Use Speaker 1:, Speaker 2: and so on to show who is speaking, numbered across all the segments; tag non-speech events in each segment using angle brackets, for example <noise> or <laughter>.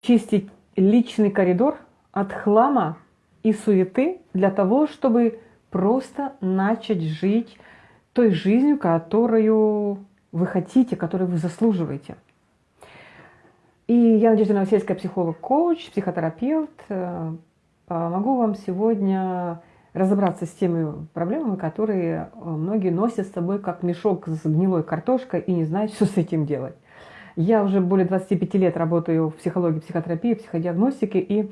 Speaker 1: чистить личный коридор от хлама и суеты для того, чтобы просто начать жить той жизнью, которую вы хотите, которую вы заслуживаете. И я Надежда Новосельская, психолог-коуч, психотерапевт. Э, помогу вам сегодня разобраться с теми проблемами, которые э, многие носят с собой как мешок с гнилой картошкой и не знают, <laughs> что с этим делать. Я уже более 25 лет работаю в психологии, психотерапии, психодиагностике, и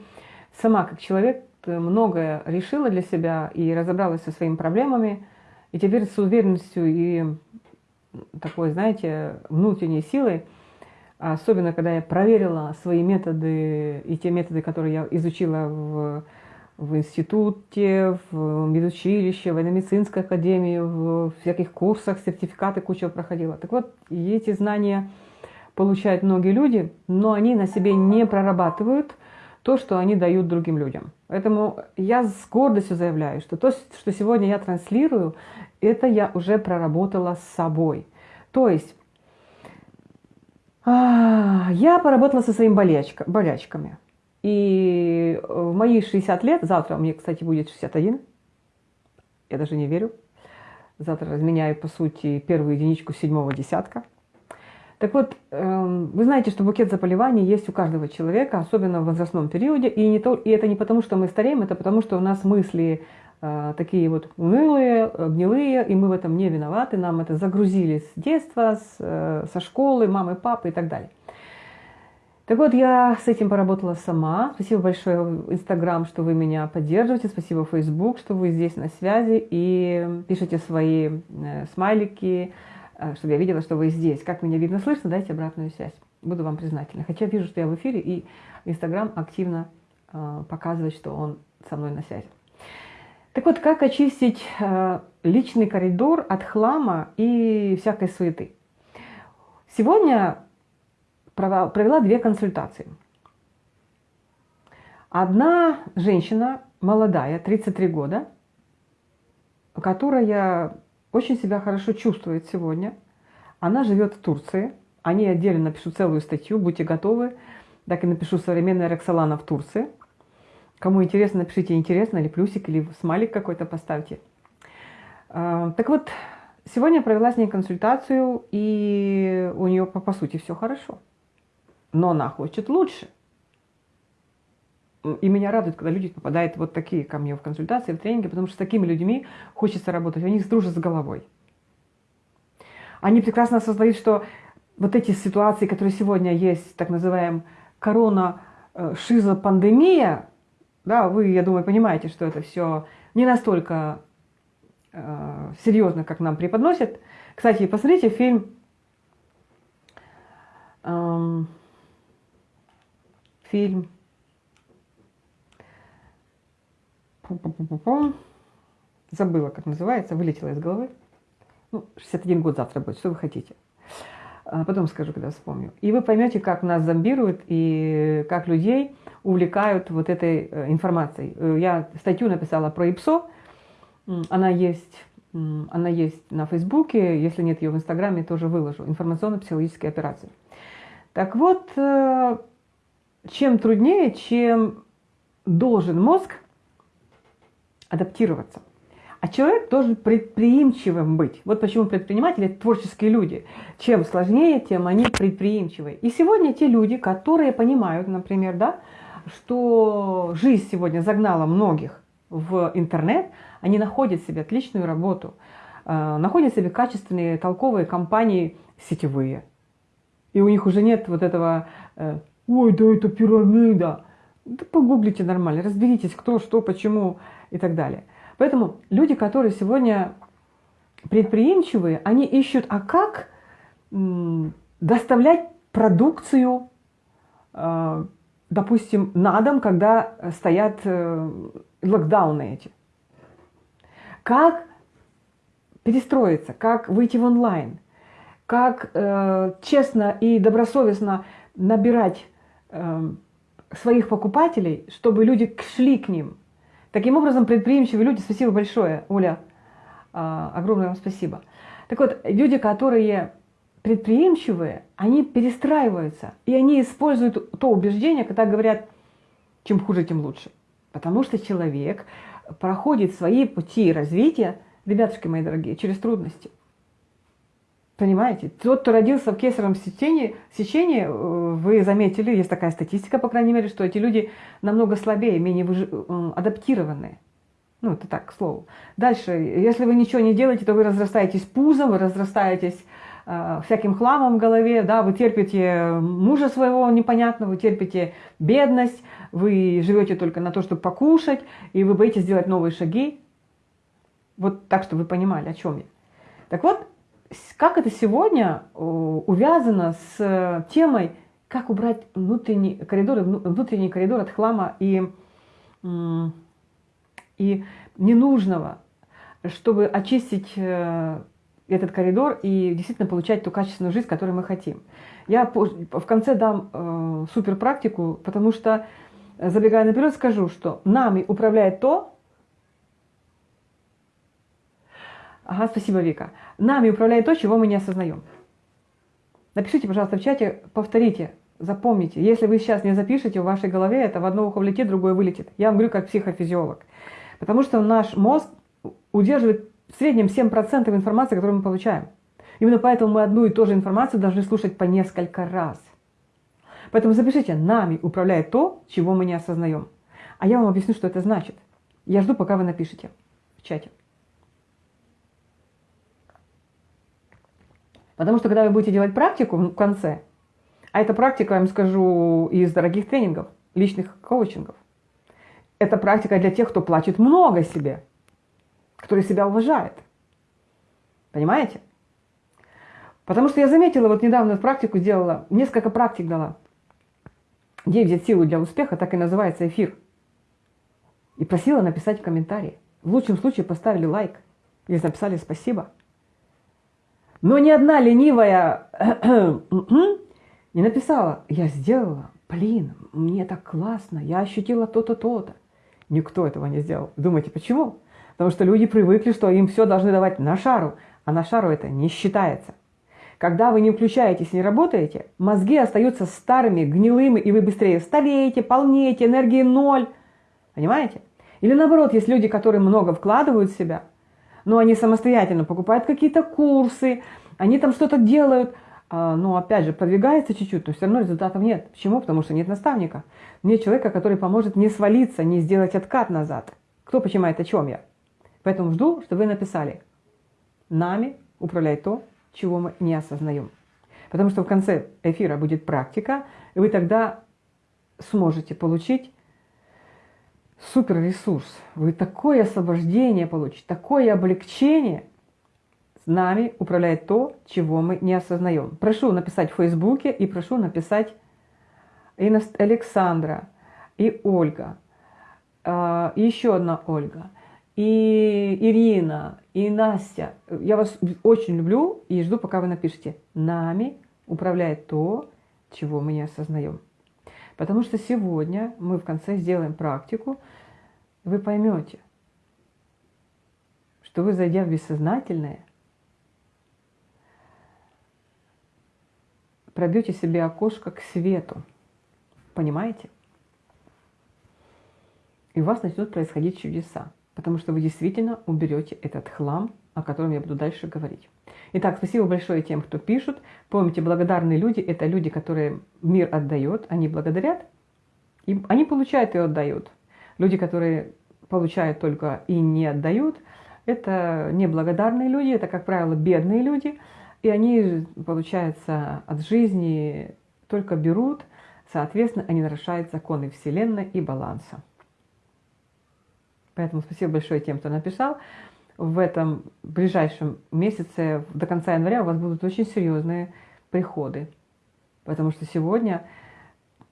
Speaker 1: сама как человек многое решила для себя и разобралась со своими проблемами, и теперь с уверенностью и такой, знаете, внутренней силой, особенно когда я проверила свои методы и те методы, которые я изучила в, в институте, в медучилище, в военно-медицинской академии, в всяких курсах, сертификаты куча проходила. Так вот, эти знания получают многие люди, но они на себе не прорабатывают то, что они дают другим людям. Поэтому я с гордостью заявляю, что то, что сегодня я транслирую, это я уже проработала с собой. То есть а, я поработала со своими болячка, болячками. И в мои 60 лет, завтра мне, кстати, будет 61, я даже не верю, завтра разменяю, по сути, первую единичку седьмого десятка – так вот, эм, вы знаете, что букет заболеваний есть у каждого человека, особенно в возрастном периоде, и, не то, и это не потому, что мы стареем, это потому, что у нас мысли э, такие вот унылые, гнилые, и мы в этом не виноваты, нам это загрузили с детства, с, э, со школы, мамы, папы и так далее. Так вот, я с этим поработала сама. Спасибо большое Инстаграм, что вы меня поддерживаете. Спасибо Фейсбук, что вы здесь на связи и пишете свои э, смайлики, чтобы я видела, что вы здесь. Как меня видно, слышно, дайте обратную связь. Буду вам признательна. Хотя вижу, что я в эфире, и Инстаграм активно э, показывает, что он со мной на связи. Так вот, как очистить э, личный коридор от хлама и всякой суеты? Сегодня провела две консультации. Одна женщина, молодая, 33 года, которая очень себя хорошо чувствует сегодня. Она живет в Турции. О ней отдельно напишу целую статью, будьте готовы. Так и напишу «Современная Роксолана в Турции». Кому интересно, напишите «интересно» или плюсик, или смайлик какой-то поставьте. А, так вот, сегодня я провела с ней консультацию, и у нее, по, по сути, все хорошо. Но она хочет лучше. И меня радует, когда люди попадают вот такие ко мне в консультации, в тренинги, потому что с такими людьми хочется работать, они дружат с головой. Они прекрасно осознают, что вот эти ситуации, которые сегодня есть, так называемая корона э, шизопандемия, да, вы, я думаю, понимаете, что это все не настолько э, серьезно, как нам преподносят. Кстати, посмотрите фильм эм, фильм Забыла, как называется, вылетела из головы. Ну, 61 год завтра будет, что вы хотите. А потом скажу, когда вспомню. И вы поймете, как нас зомбируют и как людей увлекают вот этой э, информацией. Э, я статью написала про ИПСО. Она есть, она есть на Фейсбуке. Если нет ее в Инстаграме, тоже выложу. Информационно-психологические операции. Так вот, э, чем труднее, чем должен мозг адаптироваться. А человек должен предприимчивым быть. Вот почему предприниматели – творческие люди. Чем сложнее, тем они предприимчивые. И сегодня те люди, которые понимают, например, да, что жизнь сегодня загнала многих в интернет, они находят себе отличную работу, э, находят себе качественные, толковые компании сетевые. И у них уже нет вот этого э, «Ой, да это пирамида». Да погуглите нормально, разберитесь, кто, что, почему и так далее. Поэтому люди, которые сегодня предприимчивые, они ищут, а как доставлять продукцию, э, допустим, на дом, когда стоят э, локдауны эти. Как перестроиться, как выйти в онлайн, как э, честно и добросовестно набирать своих покупателей, чтобы люди шли к ним – Таким образом, предприимчивые люди, спасибо большое, Оля, а, огромное вам спасибо. Так вот, люди, которые предприимчивые, они перестраиваются, и они используют то убеждение, когда говорят, чем хуже, тем лучше. Потому что человек проходит свои пути развития, ребятушки мои дорогие, через трудности. Понимаете? Тот, кто родился в кесаревом сечении, сечении, э, вы заметили, есть такая статистика, по крайней мере, что эти люди намного слабее, менее выж... Адаптированные. Ну, это так, к слову. Дальше, если вы ничего не делаете, то вы разрастаетесь пузом, вы разрастаетесь э, всяким хламом в голове, да, вы терпите мужа своего непонятного, вы терпите бедность, вы живете только на то, чтобы покушать, и вы боитесь сделать новые шаги. Вот так, чтобы вы понимали, о чем я. Так вот, как это сегодня э, увязано с э, темой, как убрать внутренний коридор, внутренний коридор от хлама и, и ненужного, чтобы очистить э, этот коридор и действительно получать ту качественную жизнь, которую мы хотим. Я в конце дам супер практику, потому что, забегая наперед, скажу, что нами управляет то, Ага, спасибо, Вика. Нами управляет то, чего мы не осознаем. Напишите, пожалуйста, в чате, повторите, запомните. Если вы сейчас не запишете, в вашей голове это в одно ухо влетит, другое вылетит. Я вам говорю как психофизиолог. Потому что наш мозг удерживает в среднем 7% информации, которую мы получаем. Именно поэтому мы одну и ту же информацию должны слушать по несколько раз. Поэтому запишите, нами управляет то, чего мы не осознаем. А я вам объясню, что это значит. Я жду, пока вы напишите в чате. Потому что когда вы будете делать практику в конце, а эта практика, я вам скажу, из дорогих тренингов, личных коучингов, это практика для тех, кто платит много себе, который себя уважает. Понимаете? Потому что я заметила, вот недавно практику делала, несколько практик дала. Где взять силу для успеха, так и называется эфир. И просила написать в комментарии. В лучшем случае поставили лайк или написали спасибо. Но ни одна ленивая не написала, я сделала, блин, мне так классно, я ощутила то-то, то-то. Никто этого не сделал. Думаете, почему? Потому что люди привыкли, что им все должны давать на шару, а на шару это не считается. Когда вы не включаетесь, не работаете, мозги остаются старыми, гнилыми, и вы быстрее стареете, полнеете, энергии ноль. Понимаете? Или наоборот, есть люди, которые много вкладывают в себя – но они самостоятельно покупают какие-то курсы, они там что-то делают, а, но опять же продвигается чуть-чуть, но все равно результатов нет. Почему? Потому что нет наставника. Нет человека, который поможет не свалиться, не сделать откат назад. Кто понимает, о чем я? Поэтому жду, чтобы вы написали. Нами управляет то, чего мы не осознаем. Потому что в конце эфира будет практика, и вы тогда сможете получить супер ресурс. Вы такое освобождение получите, такое облегчение. С нами управляет то, чего мы не осознаем. Прошу написать в Фейсбуке и прошу написать и Александра, и Ольга, а, еще одна Ольга, и Ирина, и Настя. Я вас очень люблю и жду, пока вы напишите. Нами управляет то, чего мы не осознаем. Потому что сегодня мы в конце сделаем практику, вы поймете, что вы, зайдя в бессознательное, пробьете себе окошко к свету. Понимаете? И у вас начнут происходить чудеса, потому что вы действительно уберете этот хлам, о котором я буду дальше говорить. Итак, спасибо большое тем, кто пишут. Помните, благодарные люди – это люди, которые мир отдает, они благодарят, и они получают и отдают. Люди, которые получают только и не отдают, это неблагодарные люди, это, как правило, бедные люди, и они, получается, от жизни только берут, соответственно, они нарушают законы Вселенной и баланса. Поэтому спасибо большое тем, кто написал в этом ближайшем месяце, до конца января, у вас будут очень серьезные приходы. Потому что сегодня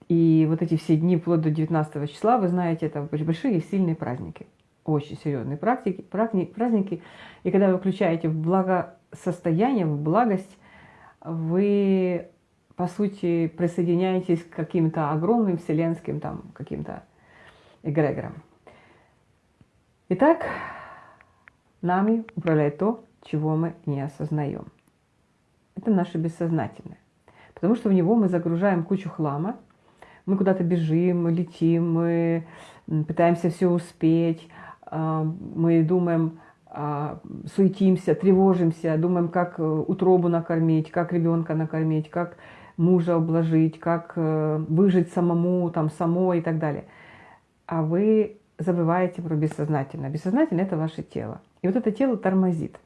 Speaker 1: и вот эти все дни, вплоть до 19 числа, вы знаете, это большие и сильные праздники. Очень серьезные практики, праздники. И когда вы включаете в благосостояние, в благость, вы, по сути, присоединяетесь к каким-то огромным вселенским там каким-то эгрегорам. Итак, Нами управляет то, чего мы не осознаем. это наше бессознательное. Потому что в него мы загружаем кучу хлама, мы куда-то бежим, мы летим, мы пытаемся все успеть, а, мы думаем, а, суетимся, тревожимся, думаем, как э, утробу накормить, как ребенка накормить, как мужа обложить, как э, выжить самому, там, самой и так далее. А вы забываете про бессознательное. Бессознательное – это ваше тело. И вот это тело тормозит.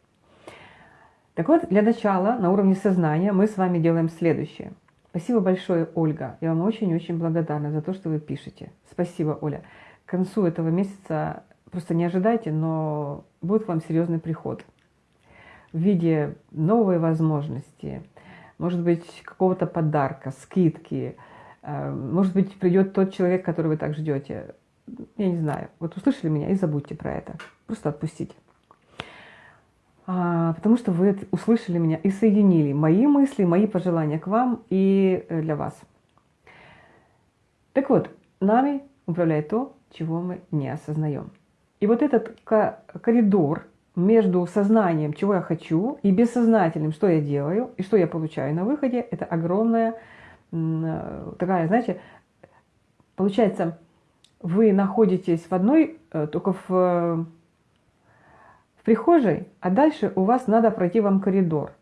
Speaker 1: Так вот, для начала на уровне сознания мы с вами делаем следующее. Спасибо большое, Ольга. Я вам очень-очень благодарна за то, что вы пишете. Спасибо, Оля. К концу этого месяца просто не ожидайте, но будет вам серьезный приход в виде новой возможности, может быть, какого-то подарка, скидки, э, может быть, придет тот человек, которого вы так ждете. Я не знаю. Вот услышали меня и забудьте про это. Просто отпустите. А, потому что вы услышали меня и соединили мои мысли, мои пожелания к вам и э, для вас. Так вот, нами управляет то, чего мы не осознаем. И вот этот коридор между сознанием, чего я хочу, и бессознательным, что я делаю, и что я получаю на выходе, это огромная такая, знаете, получается, вы находитесь в одной, э, только в прихожей, а дальше у вас надо пройти вам коридор,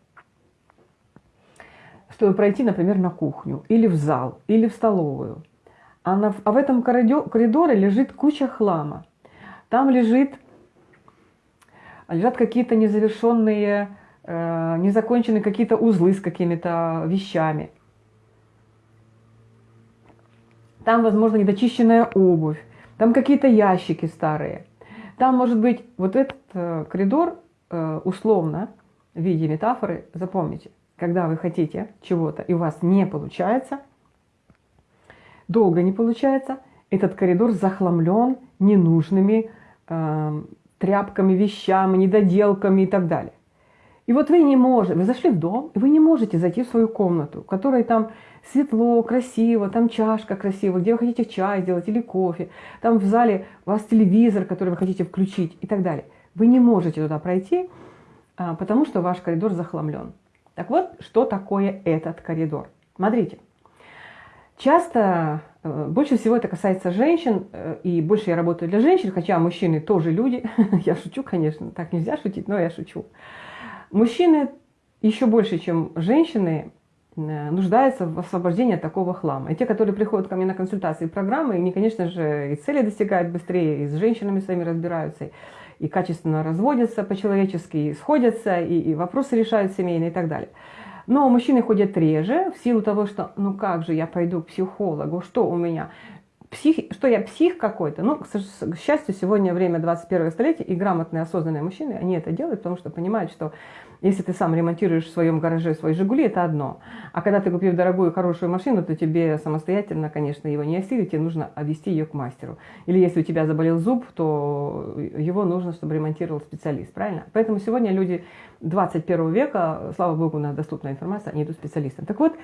Speaker 1: чтобы пройти, например, на кухню, или в зал, или в столовую. А, на, а в этом коридоре лежит куча хлама. Там лежит, лежат какие-то незавершенные, э, незаконченные какие-то узлы с какими-то вещами. Там, возможно, недочищенная обувь. Там какие-то ящики старые. Там может быть вот этот э, коридор э, условно в виде метафоры, запомните, когда вы хотите чего-то и у вас не получается, долго не получается, этот коридор захламлен ненужными э, тряпками, вещами, недоделками и так далее. И вот вы не можете, вы зашли в дом, и вы не можете зайти в свою комнату, в которой там светло, красиво, там чашка красивая, где вы хотите чай сделать или кофе, там в зале у вас телевизор, который вы хотите включить и так далее. Вы не можете туда пройти, а, потому что ваш коридор захламлен. Так вот, что такое этот коридор? Смотрите, часто Э, больше всего это касается женщин, э, и больше я работаю для женщин, хотя мужчины тоже люди. <laughs> Я шучу, конечно, так нельзя шутить, но я шучу. Мужчины еще больше, чем женщины, э, нуждаются в освобождении от такого хлама. И те, которые приходят ко мне на консультации и программы, они, конечно же, и цели достигают быстрее, и с женщинами своими разбираются, и качественно разводятся по-человечески, и сходятся, и, и вопросы решают семейные и так далее. Но мужчины ходят реже в силу того, что ну как же я пойду к психологу, что у меня, псих, что я псих какой-то. Ну, к, счастью, сегодня время 21 столетия, и грамотные, осознанные мужчины, они это делают, потому что понимают, что если ты сам ремонтируешь в своем гараже свои «Жигули», это одно. А когда ты купил дорогую, хорошую машину, то тебе самостоятельно, конечно, его не осилить, тебе нужно отвести ее к мастеру. Или если у тебя заболел зуб, то его нужно, чтобы ремонтировал специалист, правильно? Поэтому сегодня люди 21 века, слава богу, у нас доступная информация, они идут специалистам. Так вот,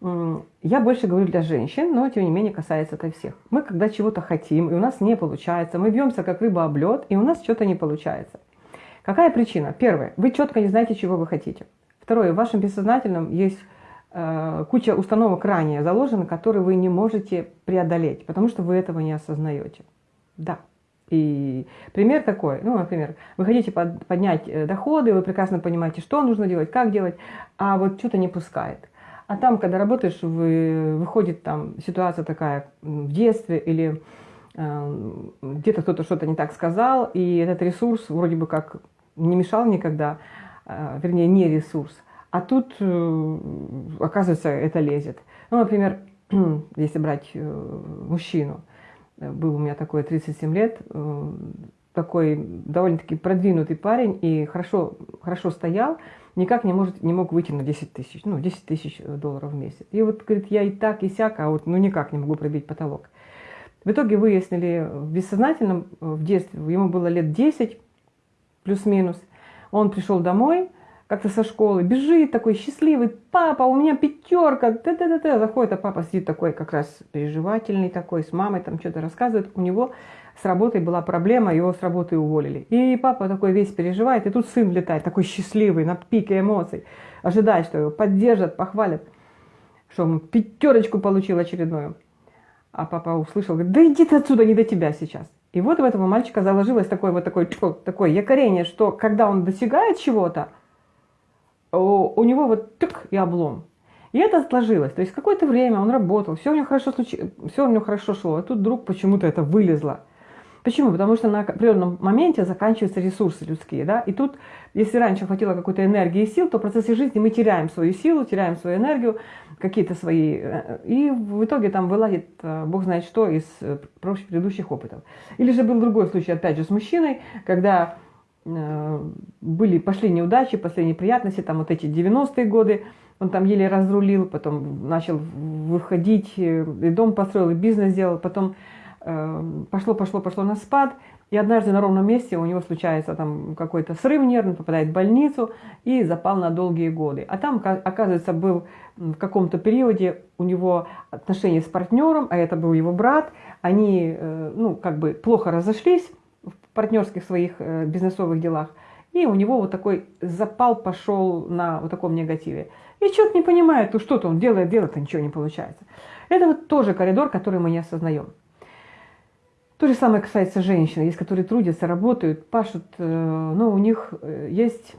Speaker 1: я больше говорю для женщин, но тем не менее касается это всех. Мы когда чего-то хотим, и у нас не получается, мы бьемся как рыба об лед, и у нас что-то не получается. Какая причина? Первое, вы четко не знаете, чего вы хотите. Второе, в вашем бессознательном есть э, куча установок ранее заложена, которые вы не можете преодолеть, потому что вы этого не осознаете. Да. И пример такой, ну, например, вы хотите под, поднять э, доходы, вы прекрасно понимаете, что нужно делать, как делать, а вот что-то не пускает. А там, когда работаешь, вы, выходит там ситуация такая в детстве или э, где-то кто-то что-то не так сказал, и этот ресурс вроде бы как не мешал никогда, э, вернее, не ресурс. А тут, э, оказывается, это лезет. Ну, например, <clears throat> если брать э, мужчину, был у меня такой 37 лет, такой довольно-таки продвинутый парень и хорошо, хорошо стоял, никак не, может, не мог выйти на 10 тысяч, ну, 10 тысяч долларов в месяц. И вот, говорит, я и так, и сяк, а вот ну никак не могу пробить потолок. В итоге выяснили в бессознательном, в детстве, ему было лет 10, плюс-минус, он пришел домой, как-то со школы, бежит такой счастливый, папа, у меня пятерка, т т т т заходит, а папа сидит такой как раз переживательный такой, с мамой там что-то рассказывает, у него с работой была проблема, его с работы уволили. И папа такой весь переживает, и тут сын летает, такой счастливый, на пике эмоций, ожидает, что его поддержат, похвалят, что он пятерочку получил очередную. А папа услышал, говорит, да иди ты отсюда, не до тебя сейчас. И вот у этого мальчика заложилось такое вот такое, такое якорение, что когда он достигает чего-то, у него вот тык и облом. И это сложилось. То есть какое-то время он работал, все у него хорошо, случ... все у него хорошо шло, а тут вдруг почему-то это вылезло. Почему? Потому что на определенном моменте заканчиваются ресурсы людские. Да? И тут, если раньше хватило какой-то энергии и сил, то в процессе жизни мы теряем свою силу, теряем свою энергию, какие-то свои... Э, и в итоге там вылазит, э, бог знает что, из э, предыдущих опытов. Или же был другой случай, опять же, с мужчиной, когда были, пошли неудачи, пошли неприятности, там вот эти 90-е годы, он там еле разрулил, потом начал выходить, и дом построил, и бизнес сделал, потом пошло, пошло, пошло на спад, и однажды на ровном месте у него случается там какой-то срыв нервный, попадает в больницу и запал на долгие годы. А там, оказывается, был в каком-то периоде у него отношения с партнером, а это был его брат, они, э, ну, как бы плохо разошлись в партнерских своих э, бизнесовых делах, и у него вот такой запал пошел на вот таком негативе. И что-то не понимает, ну что-то он делает, делает, а ничего не получается. Это вот тоже коридор, который мы не осознаем. То же самое касается женщин. Есть, которые трудятся, работают, пашут, э, но у них э, есть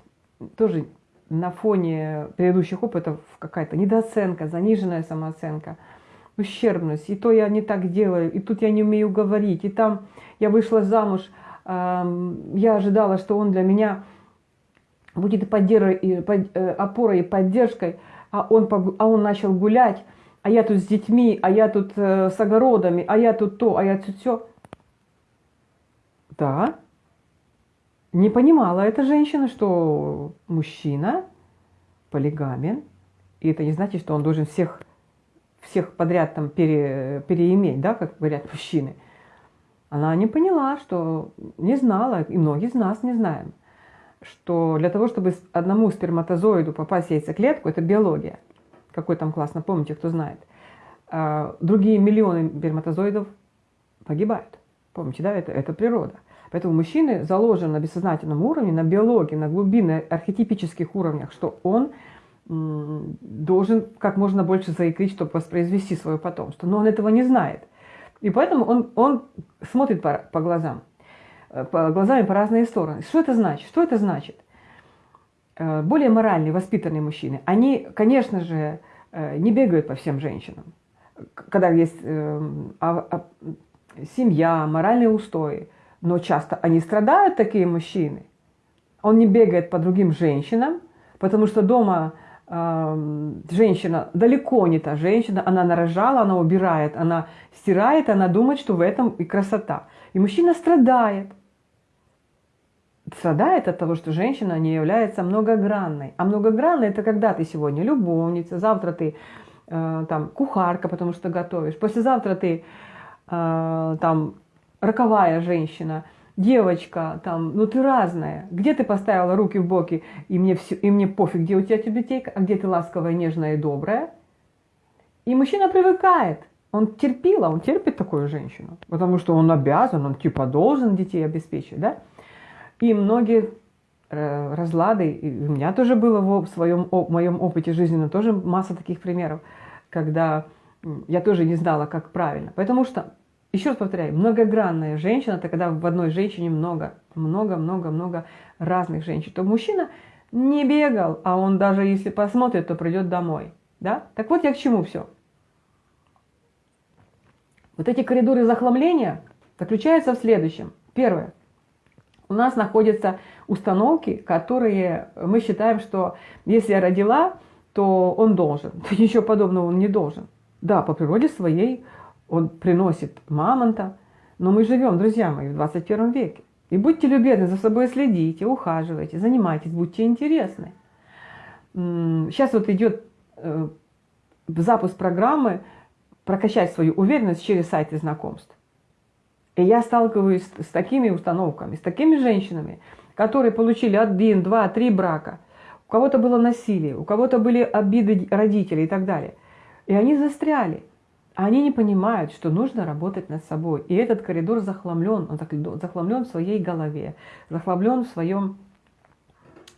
Speaker 1: тоже на фоне предыдущих опытов какая-то недооценка, заниженная самооценка, ущербность. И то я не так делаю, и тут я не умею говорить, и там я вышла замуж, я ожидала, что он для меня будет э, опорой и поддержкой, а он, а он начал гулять, а я тут с детьми, а я тут с огородами, а я тут то, а я тут все. Да. Не понимала эта женщина, что мужчина полигамен, и это не значит, что он должен всех, всех подряд там пере, переиметь, да, как говорят мужчины. Она не поняла, что не знала, и многие из нас не знаем, что для того, чтобы одному сперматозоиду попасть в яйцеклетку, это биология. Какой там класс, напомните, кто знает. А другие миллионы сперматозоидов погибают. Помните, да, это, это природа. Поэтому мужчины заложен на бессознательном уровне, на биологии, на глубинных архетипических уровнях, что он должен как можно больше заикрить, чтобы воспроизвести свое потомство. Но он этого не знает. И поэтому он, он смотрит по, по глазам, э, по глазами по разные стороны. Что это значит? Что это значит? Э, более моральные, воспитанные мужчины, они, конечно же, э, не бегают по всем женщинам. Когда есть а, а, семья, моральные устои, но часто они страдают, такие мужчины. Он не бегает по другим женщинам, потому что дома э, женщина далеко не та женщина, она нарожала, она убирает, она стирает, она думает, что в этом и красота. И мужчина страдает. Страдает от того, что женщина не является многогранной. А многогранной это когда ты сегодня любовница, завтра ты э, там кухарка, потому что готовишь, послезавтра ты э, там роковая женщина, девочка, там, ну ты разная. Где ты поставила руки в боки, и мне, все, и мне пофиг, где у тебя тюбетейка, а где ты ласковая, нежная и добрая. И мужчина привыкает. Он терпил, а он терпит такую женщину, потому что он обязан, он типа должен детей обеспечить, да? И многие э, разлады, и у меня тоже было в своем в моем опыте жизненном тоже масса таких примеров, когда я тоже не знала, как правильно. Потому что еще раз повторяю, многогранная женщина, это когда в одной женщине много, много-много-много разных женщин. То мужчина не бегал, а он даже если посмотрит, то придет домой. Да? Так вот я к чему все. Вот эти коридоры захламления заключаются в следующем. Первое. У нас находятся установки, которые мы считаем, что если я родила, то он должен. <laughs> Ничего подобного он не должен. Да, по природе своей он приносит мамонта. Но мы живем, друзья мои, в 21 веке. И будьте любезны, за собой следите, ухаживайте, занимайтесь, будьте интересны. Сейчас вот идет э, запуск программы «Прокачать свою уверенность через сайты знакомств». И я сталкиваюсь с такими установками, с такими женщинами, которые получили один, два, три брака. у кого-то было насилие, у кого-то были обиды родителей и так далее. И они застряли. Они не понимают, что нужно работать над собой. И этот коридор захламлен, он захламлен в своей голове, захламлен в своем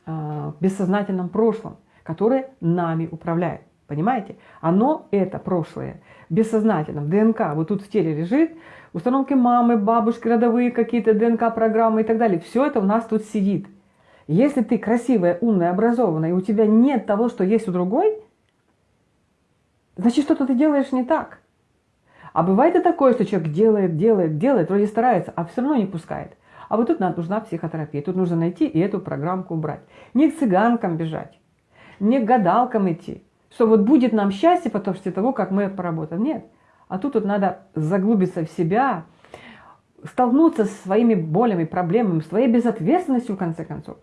Speaker 1: э, бессознательном прошлом, которое нами управляет. Понимаете? Оно, это прошлое, бессознательном, ДНК, вот тут в теле лежит, установки мамы, бабушки, родовые какие-то ДНК-программы и так далее. Все это у нас тут сидит. Если ты красивая, умная, образованная, и у тебя нет того, что есть у другой, значит, что-то ты делаешь не так. А бывает и такое, что человек делает, делает, делает, вроде старается, а все равно не пускает. А вот тут нужна психотерапия. Тут нужно найти и эту программку убрать. Не к цыганкам бежать, не к гадалкам идти, что вот будет нам счастье потом после того, как мы поработаем. Нет. А тут вот надо заглубиться в себя, столкнуться с своими болями, проблемами, своей безответственностью в конце концов.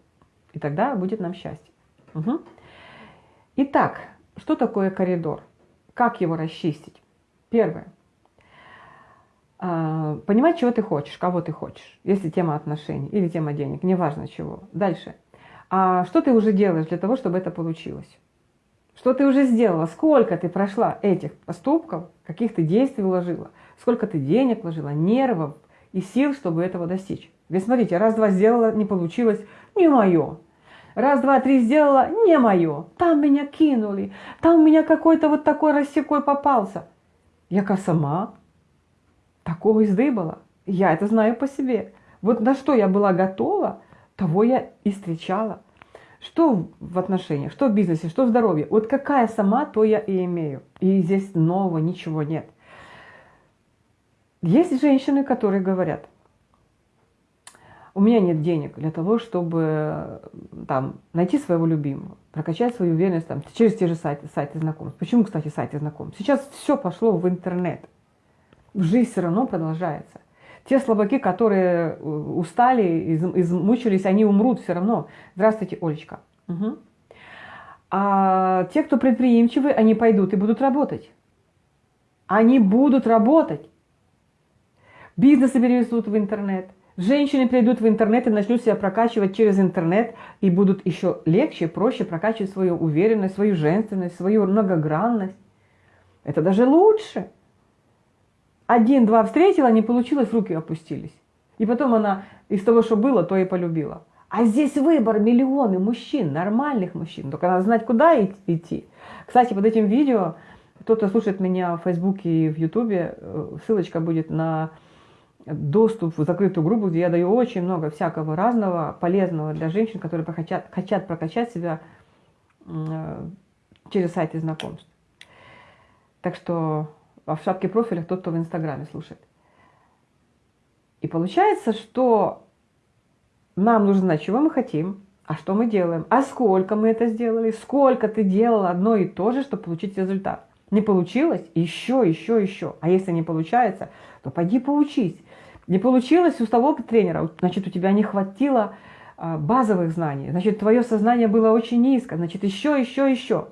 Speaker 1: И тогда будет нам счастье. Угу. Итак, что такое коридор? Как его расчистить? Первое. А, понимать, чего ты хочешь, кого ты хочешь, если тема отношений или тема денег, неважно чего. Дальше. А что ты уже делаешь для того, чтобы это получилось? Что ты уже сделала? Сколько ты прошла этих поступков, каких ты действий вложила? Сколько ты денег вложила, нервов и сил, чтобы этого достичь? Ведь смотрите, раз-два сделала, не получилось, не мое. Раз, два, три сделала, не мое. Там меня кинули, там меня какой-то вот такой рассекой попался. Я сама такого издыбала. Я это знаю по себе. Вот на что я была готова, того я и встречала. Что в отношениях, что в бизнесе, что в здоровье. Вот какая сама, то я и имею. И здесь нового ничего нет. Есть женщины, которые говорят, у меня нет денег для того, чтобы там, найти своего любимого, прокачать свою уверенность там, через те же сайты, сайты знакомств. Почему, кстати, сайты знакомств? Сейчас все пошло в интернет жизнь все равно продолжается. Те слабаки, которые э, устали, измучились, они умрут все равно. Здравствуйте, Олечка. Угу. А те, кто предприимчивы, они пойдут и будут работать. Они будут работать. Бизнесы перевезут в интернет. Женщины придут в интернет и начнут себя прокачивать через интернет и будут еще легче, проще прокачивать свою уверенность, свою женственность, свою многогранность. Это даже лучше один-два встретила, не получилось, руки опустились. И потом она из того, что было, то и полюбила. А здесь выбор миллионы мужчин, нормальных мужчин. Только надо знать, куда идти. Кстати, под этим видео, кто-то слушает меня в Фейсбуке и в Ютубе, э, ссылочка будет на доступ в закрытую группу, где я даю очень много всякого разного, полезного для женщин, которые хотят, хотят прокачать себя э, через сайты знакомств. Так что а в шапке профиля тот, кто в Инстаграме слушает. И получается, что нам нужно знать, чего мы хотим, а что мы делаем, а сколько мы это сделали, сколько ты делал одно и то же, чтобы получить результат. Не получилось? Еще, еще, еще. А если не получается, то пойди поучись. Не получилось у того тренера, значит, у тебя не хватило а, базовых знаний, значит, твое сознание было очень низко, значит, еще, еще, еще.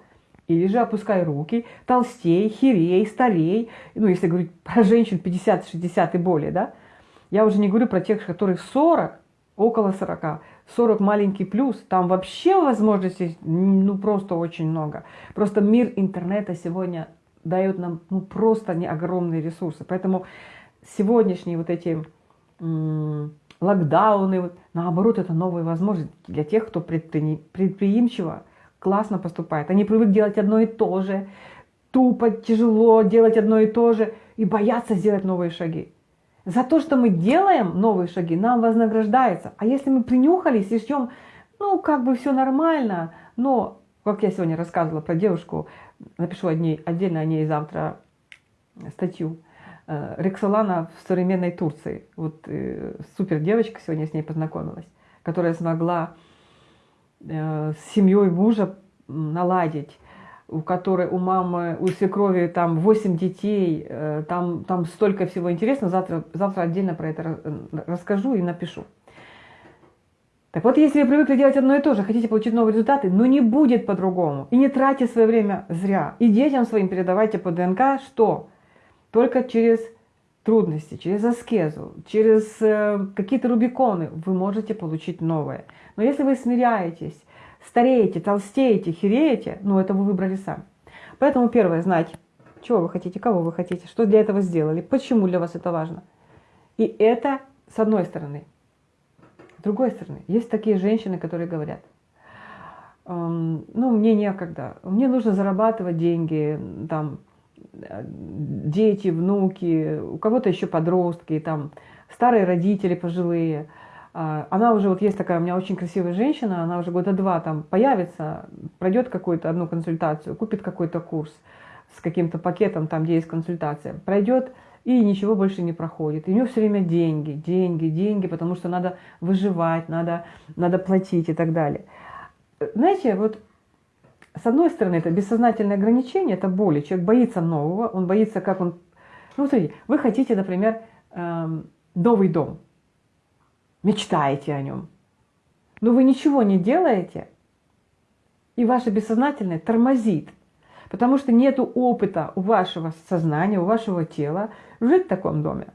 Speaker 1: Или же опускай руки, толстей, херей, старей. Ну, если говорить <laughs> про женщин 50, 60 и более, да. Я уже не говорю про тех, которых 40, около 40, 40 маленький плюс. Там вообще возможностей, ну, просто очень много. Просто мир интернета сегодня дает нам, ну, просто не огромные ресурсы. Поэтому сегодняшние вот эти локдауны, наоборот, это новые возможности для тех, кто предприимчиво, классно поступает. Они привыкли делать одно и то же, тупо, тяжело делать одно и то же и боятся сделать новые шаги. За то, что мы делаем новые шаги, нам вознаграждается. А если мы принюхались и ждем, ну, как бы все нормально, но, как я сегодня рассказывала про девушку, напишу о ней, отдельно о ней завтра статью, э, Рексолана в современной Турции. Вот э, супер девочка, сегодня с ней познакомилась, которая смогла с семьей мужа наладить, у которой у мамы, у свекрови там 8 детей, э, там, там столько всего интересного, завтра, завтра отдельно про это расскажу и напишу. Так вот, если вы привыкли делать одно и то же, хотите получить новые результаты, но не будет по-другому. И не тратьте свое время зря. И детям своим передавайте по ДНК, что только через трудности, через аскезу, через э, какие-то рубиконы вы можете получить новое. Но если вы смиряетесь стареете, толстеете, хереете, ну это вы выбрали сами. Поэтому первое, знать, чего вы хотите, кого вы хотите, что для этого сделали, почему для вас это важно. И это с одной стороны. С другой стороны, есть такие женщины, которые говорят, эм, ну, мне некогда, мне нужно зарабатывать деньги, там, дети, внуки, у кого-то еще подростки, там, старые родители пожилые. А, она уже, вот есть такая у меня очень красивая женщина, она уже года два там появится, пройдет какую-то одну консультацию, купит какой-то курс с каким-то пакетом, там, где есть консультация, пройдет и ничего больше не проходит. И у нее все время деньги, деньги, деньги, потому что надо выживать, надо, надо платить и так далее. Знаете, вот с одной стороны, это бессознательное ограничение, это боли. Человек боится нового, он боится, как он... Ну, смотрите, вы хотите, например, эм, новый дом, мечтаете о нем, но вы ничего не делаете, и ваше бессознательное тормозит, потому что нет опыта у вашего сознания, у вашего тела жить в таком доме.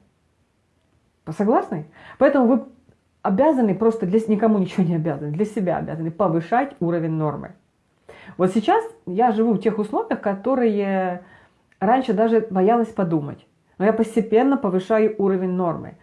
Speaker 1: Согласны? Поэтому вы обязаны просто, для никому ничего не обязаны, для себя обязаны повышать уровень нормы. Вот сейчас я живу в тех условиях, которые раньше даже боялась подумать. Но я постепенно повышаю уровень нормы.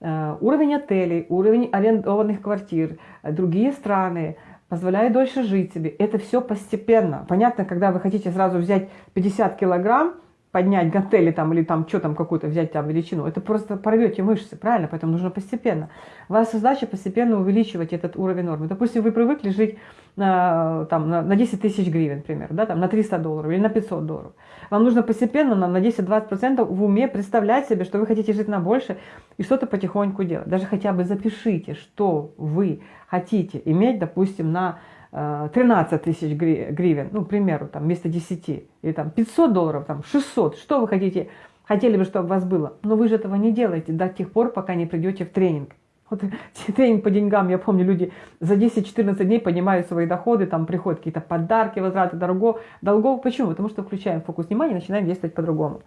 Speaker 1: Э, уровень отелей, уровень арендованных квартир, э, другие страны позволяют дольше жить себе. Это все постепенно. Понятно, когда вы хотите сразу взять 50 килограмм, поднять гантели там или там что там какую-то взять там величину, это просто порвете мышцы, правильно? Поэтому нужно постепенно. Ваша задача постепенно увеличивать этот уровень нормы. Допустим, вы привыкли жить на, там, на, на 10 тысяч гривен, например, да, там, на 300 долларов или на 500 долларов. Вам нужно постепенно на, на 10-20% в уме представлять себе, что вы хотите жить на больше и что-то потихоньку делать. Даже хотя бы запишите, что вы хотите иметь, допустим, на 13 э, тысяч гривен, ну, к примеру, там, вместо 10, или там 500 долларов, там, 600, что вы хотите, хотели бы, чтобы у вас было, но вы же этого не делаете до тех пор, пока не придете в тренинг. Вот <laughs> тренинг по деньгам, я помню, люди за 10-14 дней поднимают свои доходы, там приходят какие-то подарки, возвраты долгов. Почему? Потому что включаем фокус внимания и начинаем действовать по-другому.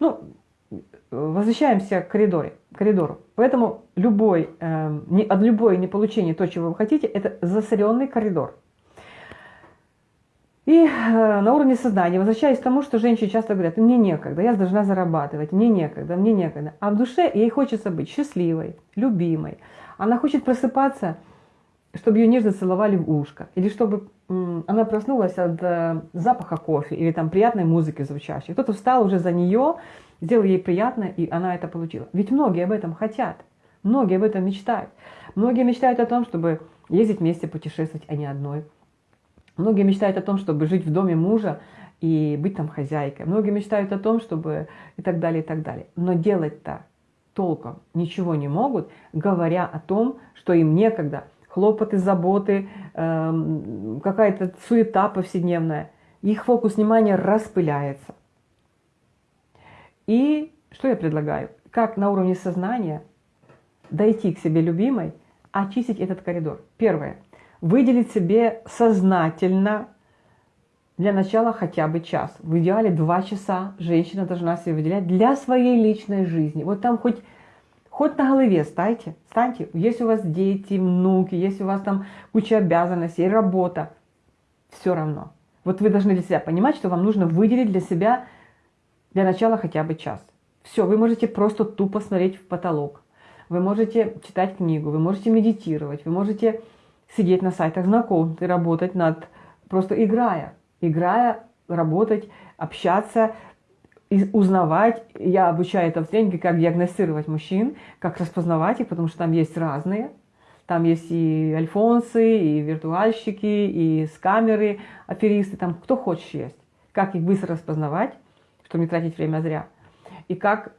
Speaker 1: Ну, возвращаемся к коридоре, коридору. Поэтому любой, э, не, от любое неполучение то, чего вы хотите, это засоренный коридор. И э, на уровне сознания, возвращаясь к тому, что женщины часто говорят, мне некогда, я должна зарабатывать, мне некогда, мне некогда. А в душе ей хочется быть счастливой, любимой. Она хочет просыпаться, чтобы ее нежно целовали в ушко. Или чтобы она проснулась от э, запаха кофе или там приятной музыки звучащей. Кто-то встал уже за нее, сделал ей приятно, и она это получила. Ведь многие об этом хотят, многие об этом мечтают. Многие мечтают о том, чтобы ездить вместе, путешествовать, а не одной. Многие мечтают о том, чтобы жить в доме мужа и быть там хозяйкой. Многие мечтают о том, чтобы и так далее, и так далее. Но делать-то толком ничего не могут, говоря о том, что им некогда. Хлопоты, заботы, эм, какая-то суета повседневная. Их фокус внимания распыляется. И что я предлагаю? Как на уровне сознания дойти к себе любимой, очистить этот коридор. Первое – выделить себе сознательно для начала хотя бы час. В идеале два часа женщина должна себе выделять для своей личной жизни. Вот там хоть, хоть на голове станьте, станьте. Если у вас дети, внуки, если у вас там куча обязанностей, работа, все равно. Вот вы должны для себя понимать, что вам нужно выделить для себя для начала хотя бы час. Все, вы можете просто тупо смотреть в потолок. Вы можете читать книгу, вы можете медитировать, вы можете сидеть на сайтах знакомств и работать над, просто играя, играя, работать, общаться, узнавать. Я обучаю это в тренинге, как диагностировать мужчин, как распознавать их, потому что там есть разные. Там есть и альфонсы, и виртуальщики, и скамеры, аферисты, там кто хочешь есть. Как их быстро распознавать, чтобы не тратить время зря. И как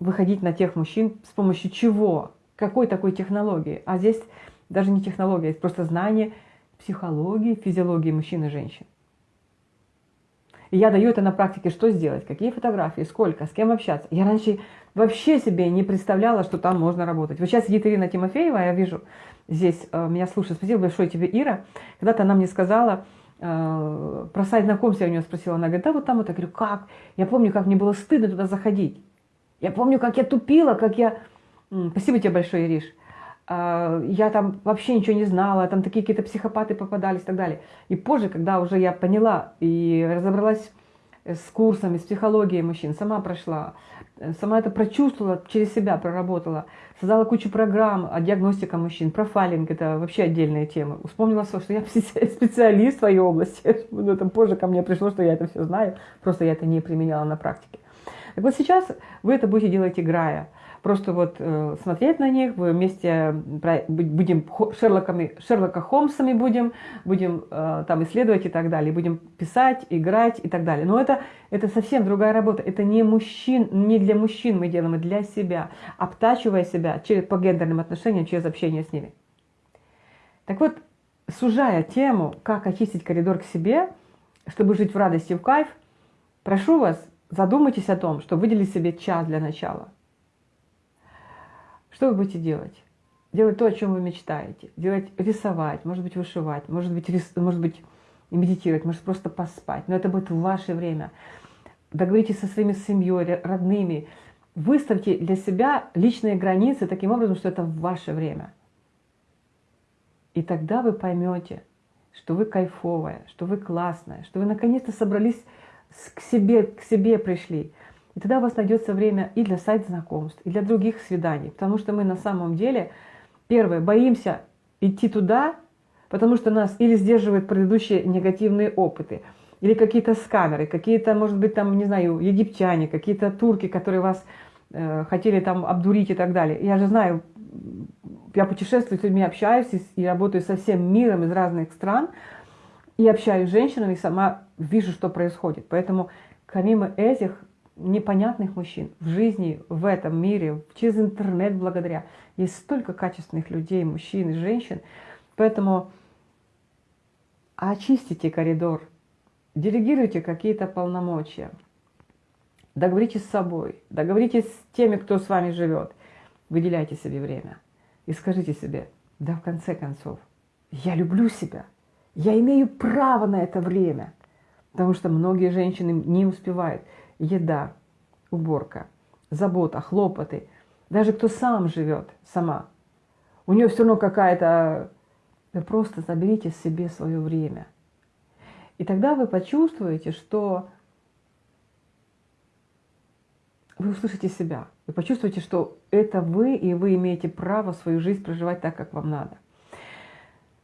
Speaker 1: выходить на тех мужчин, с помощью чего, какой такой технологии. А здесь даже не технология, это просто знание психологии, физиологии мужчин и женщин. Я даю это на практике, что сделать, какие фотографии, сколько, с кем общаться. Я раньше вообще себе не представляла, что там можно работать. Вот сейчас сидит Ирина Тимофеева, я вижу, здесь э, меня слушает. Спасибо большое тебе, Ира. Когда-то она мне сказала, э, про сайт знакомств я у нее спросила, она говорит, да вот там вот, я говорю, как? Я помню, как мне было стыдно туда заходить. Я помню, как я тупила, как я... Спасибо тебе большое, Ириш. А, я там вообще ничего не знала, там такие какие-то психопаты попадались и так далее. И позже, когда уже я поняла и разобралась с курсами, с психологией мужчин, сама прошла, сама это прочувствовала, через себя проработала, создала кучу программ о диагностике мужчин, профайлинг – это вообще отдельная тема. Вспомнила, что я <laughs> специалист в своей области, <laughs> ну, это позже ко мне пришло, что я это все знаю, просто я это не применяла на практике. Так вот сейчас вы это будете делать играя – просто вот э, смотреть на них, вместе будем Шерлоками, Шерлока Холмсами будем, будем э, там исследовать и так далее, будем писать, играть и так далее. Но это, это совсем другая работа, это не, мужчин, не для мужчин мы делаем, а для себя, обтачивая себя через, по гендерным отношениям через общение с ними. Так вот, сужая тему, как очистить коридор к себе, чтобы жить в радости в кайф, прошу вас, задумайтесь о том, что выделить себе час для начала. Что вы будете делать? Делать то, о чем вы мечтаете. Делать, рисовать, может быть, вышивать, может быть, рис, может быть, медитировать, может просто поспать. Но это будет ваше время. Договоритесь со своими семьей, родными. Выставьте для себя личные границы таким образом, что это ваше время. И тогда вы поймете, что вы кайфовая, что вы классная, что вы наконец-то собрались к себе, к себе пришли. И тогда у вас найдется время и для сайт-знакомств, и для других свиданий. Потому что мы на самом деле, первое, боимся идти туда, потому что нас или сдерживают предыдущие негативные опыты, или какие-то скамеры, какие-то, может быть, там, не знаю, египтяне, какие-то турки, которые вас э, хотели там обдурить и так далее. Я же знаю, я путешествую с людьми, общаюсь и, и работаю со всем миром из разных стран, и общаюсь с женщинами, и сама вижу, что происходит. Поэтому помимо этих непонятных мужчин в жизни, в этом мире, через интернет благодаря. Есть столько качественных людей, мужчин и женщин. Поэтому очистите коридор, делегируйте какие-то полномочия, договоритесь с собой, договоритесь с теми, кто с вами живет, выделяйте себе время и скажите себе, да в конце концов, я люблю себя, я имею право на это время, потому что многие женщины не успевают еда, уборка, забота, хлопоты. Даже кто сам живет, сама. У нее все равно какая-то... Вы просто заберите себе свое время. И тогда вы почувствуете, что вы услышите себя. Вы почувствуете, что это вы, и вы имеете право свою жизнь проживать так, как вам надо.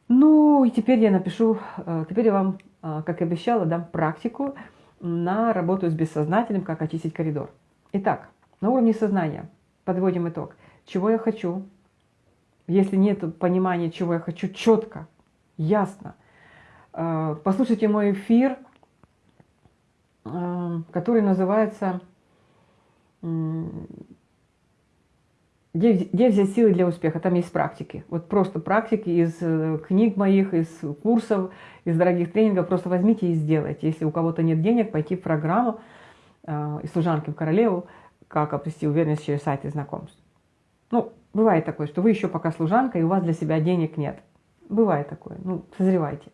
Speaker 1: Ну, и теперь я напишу, э, теперь я вам, э, как и обещала, дам практику, на работу с бессознательным, как очистить коридор. Итак, на уровне сознания подводим итог. Чего я хочу? Если нет понимания, чего я хочу, четко, ясно. Э, послушайте мой эфир, э, который называется где, где взять силы для успеха? Там есть практики. Вот просто практики из э, книг моих, из курсов, из дорогих тренингов. Просто возьмите и сделайте. Если у кого-то нет денег, пойти в программу э, служанки в королеву, как обрести уверенность через сайты знакомств. Ну, бывает такое, что вы еще пока служанка, и у вас для себя денег нет. Бывает такое. Ну, созревайте.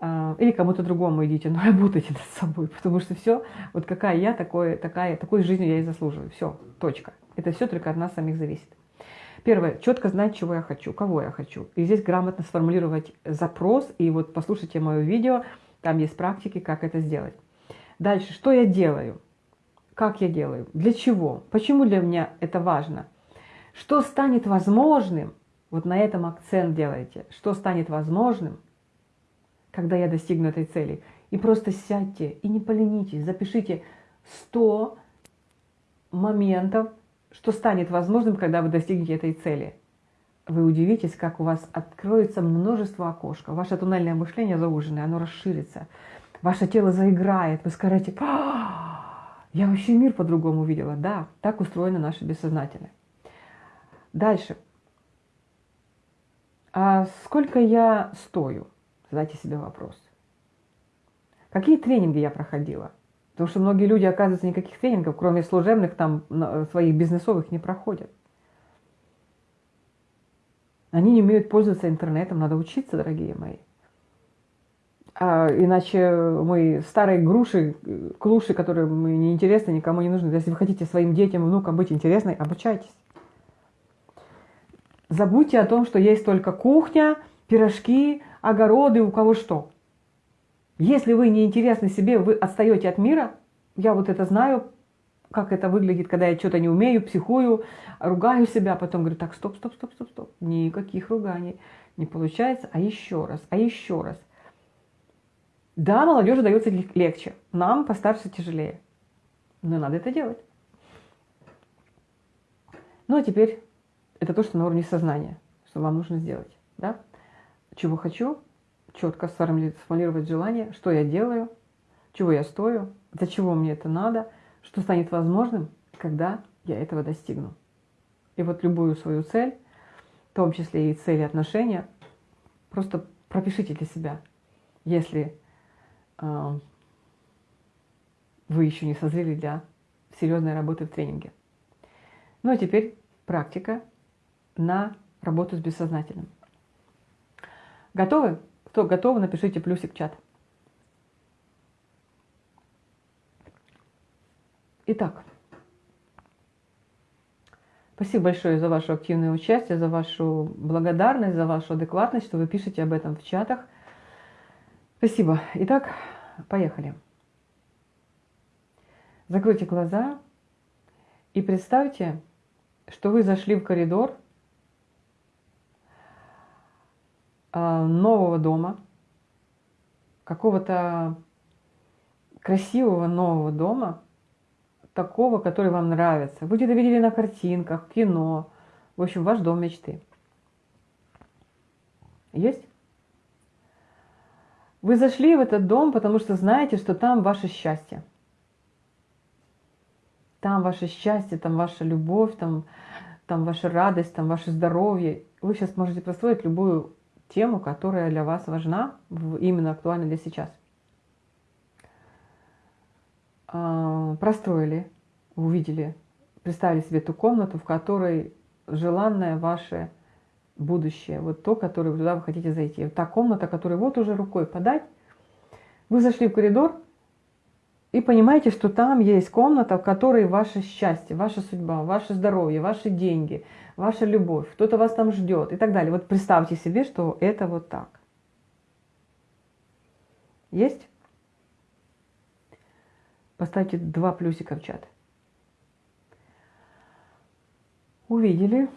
Speaker 1: Э, или кому-то другому идите, но <laughs> работайте над собой, потому что все, вот какая я, такое, такая, такой жизнью я и заслуживаю. Все, точка. Это все только от нас самих зависит. Первое, четко знать, чего я хочу, кого я хочу. И здесь грамотно сформулировать запрос. И вот послушайте мое видео, там есть практики, как это сделать. Дальше, что я делаю? Как я делаю? Для чего? Почему для меня это важно? Что станет возможным? Вот на этом акцент делайте. Что станет возможным, когда я достигну этой цели? И просто сядьте и не поленитесь, запишите 100 моментов, что станет возможным, когда вы достигнете этой цели. Вы удивитесь, как у вас откроется множество окошков. Ваше туннельное мышление зауженное, оно расширится. Ваше тело заиграет. Вы скажете, «А, я вообще мир по-другому видела. Да, так устроено наше бессознательное. Дальше. А сколько я стою? Задайте себе вопрос. Какие тренинги я проходила? Потому что многие люди, оказывается, никаких тренингов, кроме служебных, там своих бизнесовых не проходят. Они не умеют пользоваться интернетом, надо учиться, дорогие мои. А иначе мы старые груши, клуши, которые мы неинтересны, никому не нужны. Если вы хотите своим детям, внукам быть интересной, обучайтесь. Забудьте о том, что есть только кухня, пирожки, огороды, у кого что. Если вы не интересны себе, вы отстаете от мира, я вот это знаю, как это выглядит, когда я что-то не умею, психую, ругаю себя, потом говорю, так, стоп, стоп, стоп, стоп, стоп, никаких руганий не получается, а еще раз, а еще раз. Да, молодежи дается легче, нам постарше тяжелее, но надо это делать. Ну а теперь это то, что на уровне сознания, что вам нужно сделать. Да? Чего хочу, четко сформулировать желание, что я делаю, чего я стою, для чего мне это надо, что станет возможным, когда я этого достигну. И вот любую свою цель, в том числе и цели отношения, просто пропишите для себя, если э, вы еще не созрели для серьезной работы в тренинге. Ну а теперь практика на работу с бессознательным. Готовы? Кто готов, напишите плюсик в чат. Итак, спасибо большое за ваше активное участие, за вашу благодарность, за вашу адекватность, что вы пишете об этом в чатах. Спасибо. Итак, поехали. Закройте глаза и представьте, что вы зашли в коридор а, нового дома, какого-то красивого нового дома, такого, который вам нравится. Вы где-то видели на картинках, кино. В общем, ваш дом мечты. Есть? Вы зашли в этот дом, потому что знаете, что там ваше счастье. Там ваше счастье, там ваша любовь, там, там ваша радость, там ваше здоровье. Вы сейчас можете построить любую тему, которая для вас важна, именно актуальна для сейчас. А, простроили, увидели, представили себе ту комнату, в которой желанное ваше будущее, вот то, которое туда вы хотите зайти. Та комната, которую вот уже рукой подать. Вы зашли в коридор и понимаете, что там есть комната, в которой ваше счастье, ваша судьба, ваше здоровье, ваши деньги – ваша любовь, кто-то вас там ждет и так далее. Вот представьте себе, что это вот так. Есть? Поставьте два плюсика в чат. Увидели,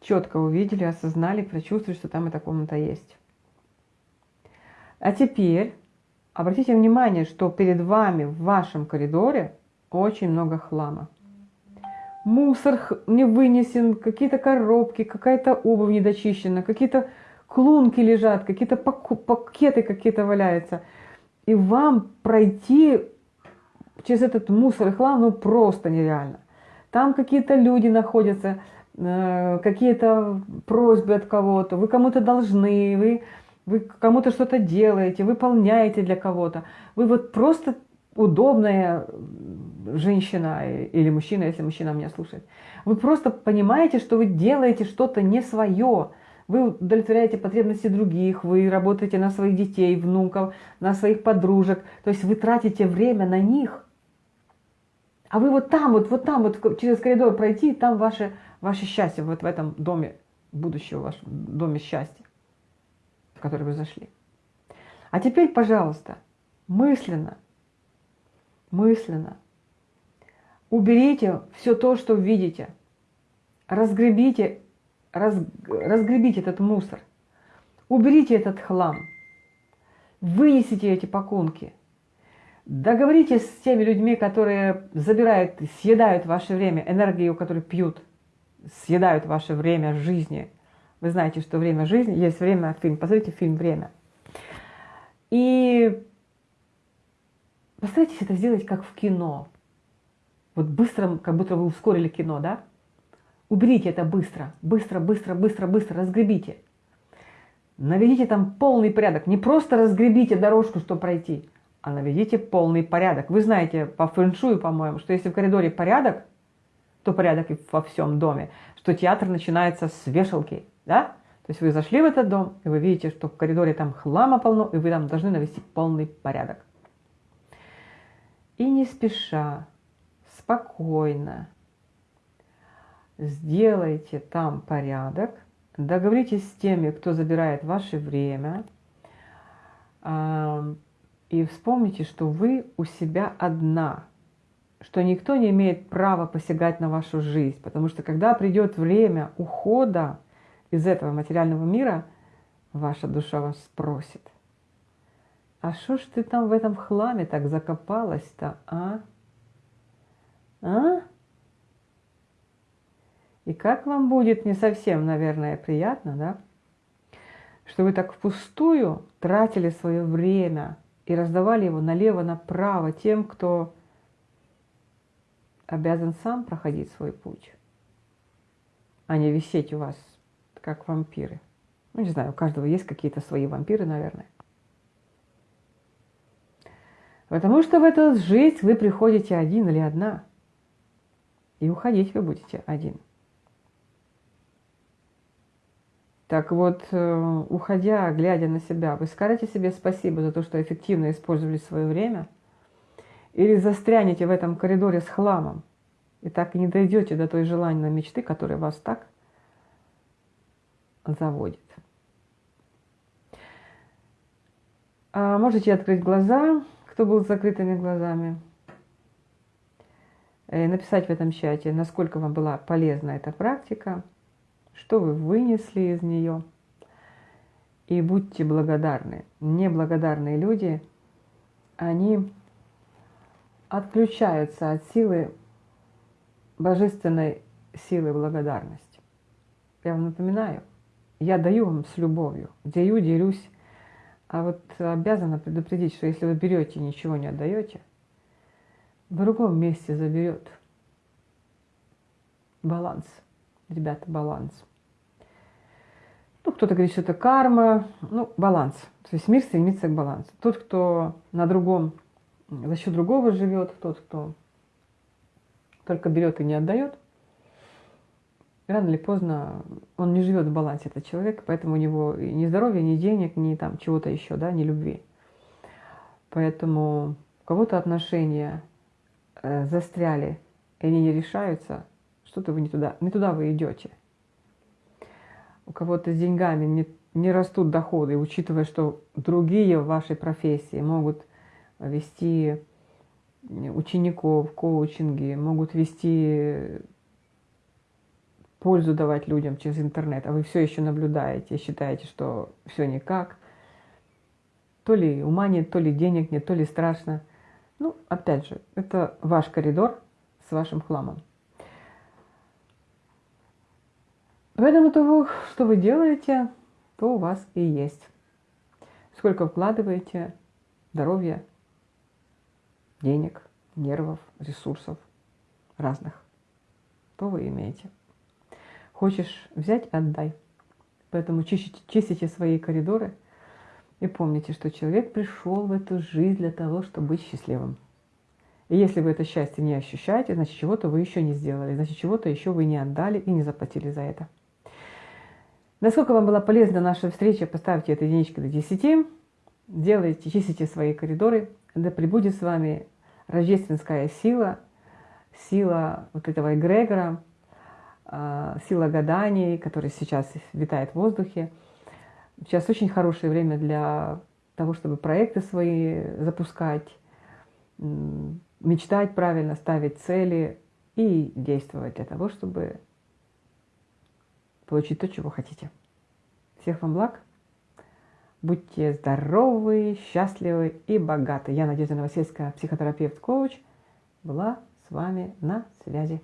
Speaker 1: четко увидели, осознали, прочувствовали, что там эта комната есть. А теперь обратите внимание, что перед вами в вашем коридоре очень много хлама мусор не вынесен, какие-то коробки, какая-то обувь недочищена, какие-то клунки лежат, какие-то пакеты какие-то валяются. И вам пройти через этот мусор и хлам ну просто нереально. Там какие-то люди находятся, э, какие-то просьбы от кого-то, вы кому-то должны, вы, вы кому-то что-то делаете, выполняете для кого-то. Вы вот просто удобная женщина или мужчина, если мужчина меня слушает. Вы просто понимаете, что вы делаете что-то не свое. Вы удовлетворяете потребности других, вы работаете на своих детей, внуков, на своих подружек. То есть вы тратите время на них. А вы вот там, вот, вот там, вот через коридор пройти, там ваше, ваше счастье, вот в этом доме будущего, в вашем доме счастья, в который вы зашли. А теперь, пожалуйста, мысленно – мысленно. Уберите все то, что видите. Разгребите, раз, разгребите этот мусор. Уберите этот хлам. Вынесите эти пакунки. Договоритесь с теми людьми, которые забирают, съедают ваше время, энергию, которую пьют, съедают ваше время жизни. Вы знаете, что время жизни, есть время, фильм, посмотрите фильм «Время». И Постарайтесь это сделать как в кино. Вот быстро, как будто вы ускорили кино, да? Уберите это быстро, быстро, быстро, быстро, быстро, разгребите. Наведите там полный порядок. Не просто разгребите дорожку, чтобы пройти, а наведите полный порядок. Вы знаете по фэншую, по-моему, что если в коридоре порядок, то порядок и во всем доме. Что театр начинается с вешалки, да? То есть вы зашли в этот дом, и вы видите, что в коридоре там хлама полно, и вы там должны навести полный порядок. И не спеша, спокойно, сделайте там порядок, договоритесь с теми, кто забирает ваше время, и вспомните, что вы у себя одна, что никто не имеет права посягать на вашу жизнь, потому что когда придет время ухода из этого материального мира, ваша душа вас спросит, а что ж ты там в этом хламе так закопалась-то, а? А? И как вам будет не совсем, наверное, приятно, да? Что вы так впустую тратили свое время и раздавали его налево-направо тем, кто обязан сам проходить свой путь, а не висеть у вас, как вампиры. Ну, не знаю, у каждого есть какие-то свои вампиры, наверное. Потому что в эту жизнь вы приходите один или одна, и уходить вы будете один – Так вот, э, уходя, глядя на себя, вы скажете себе спасибо за то, что эффективно использовали свое время? Или застрянете в этом коридоре с хламом и так и не дойдете до той желанной мечты, которая вас так заводит? А можете открыть глаза, кто был с закрытыми глазами, и написать в этом чате, насколько вам была полезна эта практика – что вы вынесли из нее. И будьте благодарны. Неблагодарные люди, они отключаются от силы, божественной силы благодарности. Я вам напоминаю, я даю вам с любовью, даю, делюсь, а вот обязана предупредить, что если вы берете и ничего не отдаете, в другом месте заберет баланс. Ребята, баланс. Ну, кто-то говорит, что это карма, ну, баланс. То есть мир стремится к балансу. Тот, кто на другом, за счет другого живет, тот, кто только берет и не отдает, рано или поздно он не живет в балансе, этот человек, поэтому у него ни здоровья, ни денег, ни там чего-то еще, да, ни любви. Поэтому у кого-то отношения э, застряли, и они не решаются, что-то вы не туда, не туда вы идете у кого-то с деньгами не, не растут доходы, учитывая, что другие в вашей профессии могут вести учеников, коучинги, могут вести пользу давать людям через интернет, а вы все еще наблюдаете, считаете, что все никак, то ли ума нет, то ли денег нет, то ли страшно. Ну, опять же, это ваш коридор с вашим хламом. Поэтому того, что вы делаете, то у вас и есть. Сколько вкладываете здоровья, денег, нервов, ресурсов разных, то вы имеете. Хочешь взять – отдай. Поэтому чистите, чистите свои коридоры и помните, что человек пришел в эту жизнь для того, чтобы быть счастливым. И если вы это счастье не ощущаете, значит, чего-то вы еще не сделали, значит, чего-то еще вы не отдали и не заплатили за это. Насколько вам была полезна наша встреча, поставьте эту единичку до 10. Делайте, чистите свои коридоры. Да пребудет с вами рождественская сила, сила вот этого эгрегора, сила гаданий, которая сейчас витает в воздухе. Сейчас очень хорошее время для того, чтобы проекты свои запускать, мечтать правильно, ставить цели и действовать для того, чтобы получить то, чего хотите. Всех вам благ. Будьте здоровы, счастливы и богаты. Я Надежда Новосельская, психотерапевт-коуч, была с вами на связи.